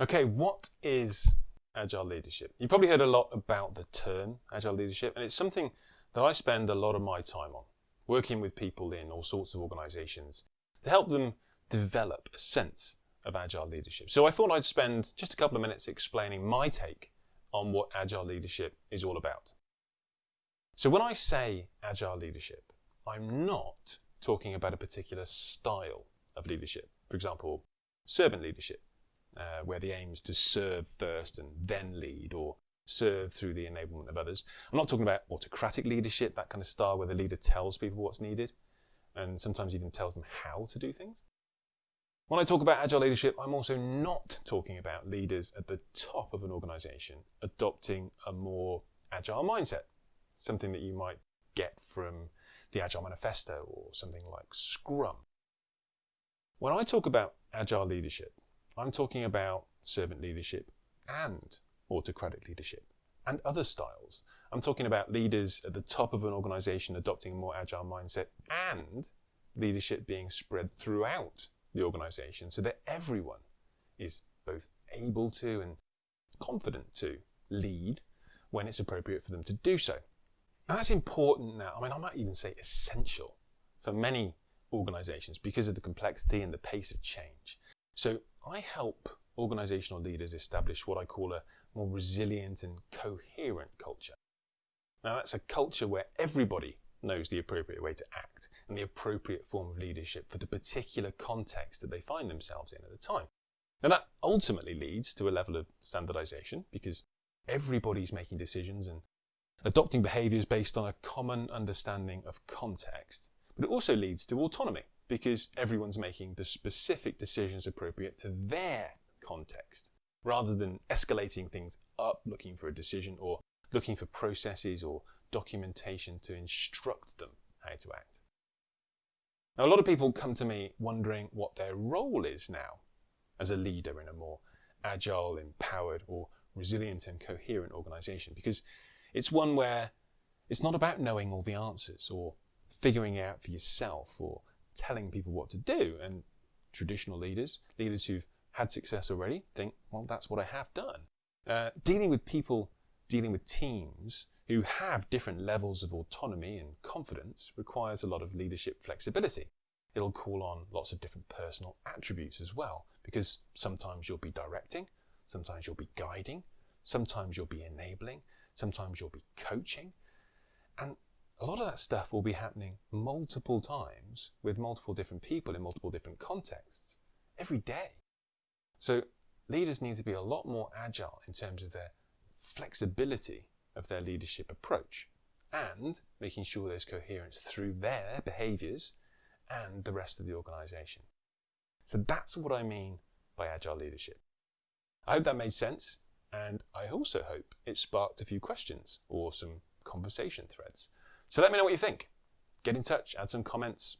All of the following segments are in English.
Okay, what is agile leadership? You've probably heard a lot about the term agile leadership, and it's something that I spend a lot of my time on, working with people in all sorts of organizations to help them develop a sense of agile leadership. So I thought I'd spend just a couple of minutes explaining my take on what agile leadership is all about. So when I say agile leadership, I'm not talking about a particular style of leadership. For example, servant leadership uh, where the aim is to serve first and then lead, or serve through the enablement of others. I'm not talking about autocratic leadership, that kind of style where the leader tells people what's needed, and sometimes even tells them how to do things. When I talk about agile leadership, I'm also not talking about leaders at the top of an organization adopting a more agile mindset, something that you might get from the Agile Manifesto or something like Scrum. When I talk about agile leadership, I'm talking about servant leadership and autocratic leadership and other styles. I'm talking about leaders at the top of an organization adopting a more agile mindset and leadership being spread throughout the organization so that everyone is both able to and confident to lead when it's appropriate for them to do so. And that's important now. I mean, I might even say essential for many organizations because of the complexity and the pace of change. So I help organizational leaders establish what I call a more resilient and coherent culture. Now that's a culture where everybody knows the appropriate way to act and the appropriate form of leadership for the particular context that they find themselves in at the time. Now that ultimately leads to a level of standardization because everybody's making decisions and adopting behaviors based on a common understanding of context. But it also leads to autonomy because everyone's making the specific decisions appropriate to their context, rather than escalating things up looking for a decision or looking for processes or documentation to instruct them how to act. Now, a lot of people come to me wondering what their role is now as a leader in a more agile, empowered, or resilient and coherent organization because it's one where it's not about knowing all the answers or figuring it out for yourself or telling people what to do. And traditional leaders, leaders who've had success already, think, well, that's what I have done. Uh, dealing with people, dealing with teams who have different levels of autonomy and confidence requires a lot of leadership flexibility. It'll call on lots of different personal attributes as well, because sometimes you'll be directing, sometimes you'll be guiding, sometimes you'll be enabling, sometimes you'll be coaching. And a lot of that stuff will be happening multiple times with multiple different people in multiple different contexts every day. So leaders need to be a lot more agile in terms of their flexibility of their leadership approach and making sure there's coherence through their behaviors and the rest of the organization. So that's what I mean by agile leadership. I hope that made sense and I also hope it sparked a few questions or some conversation threads. So let me know what you think. Get in touch, add some comments,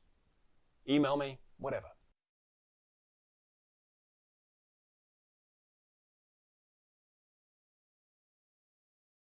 email me, whatever.